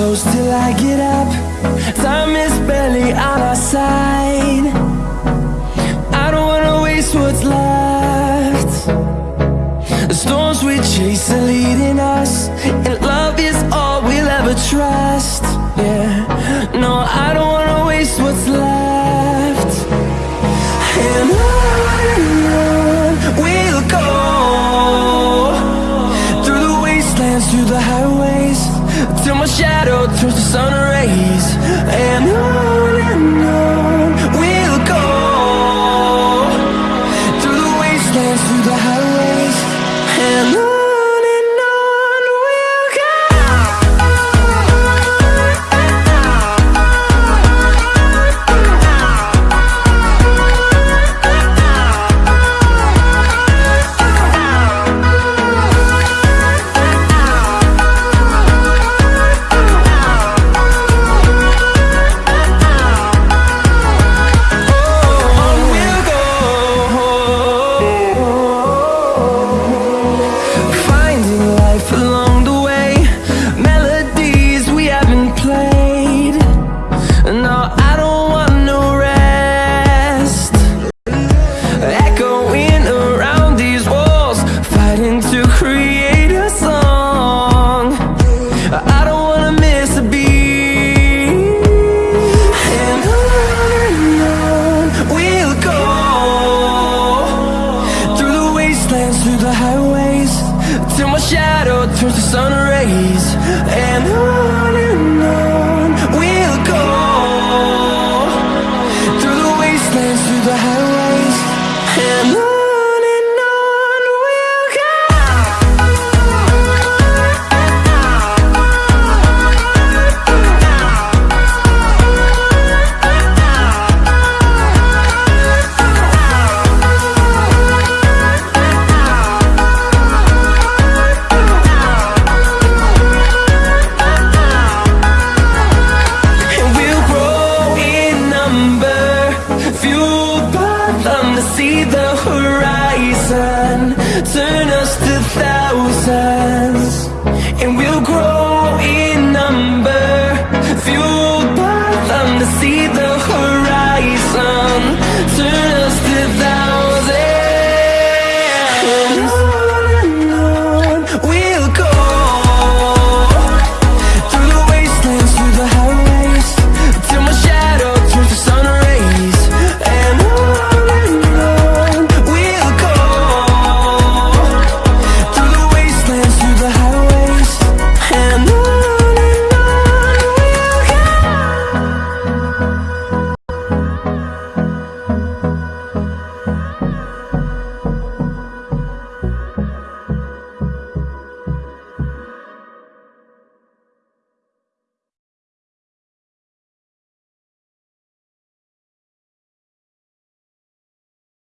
close till I get up. Time is barely on our side. I don't wanna waste what's left. The storms we chase are leading us And love is all we'll ever trust. Yeah, no, I don't wanna waste what's left. And on we'll go. Through the wastelands, through the highways Till my shadow turns to sun turns to sun rays And on and on We'll go. Through the wastelands, through the highways And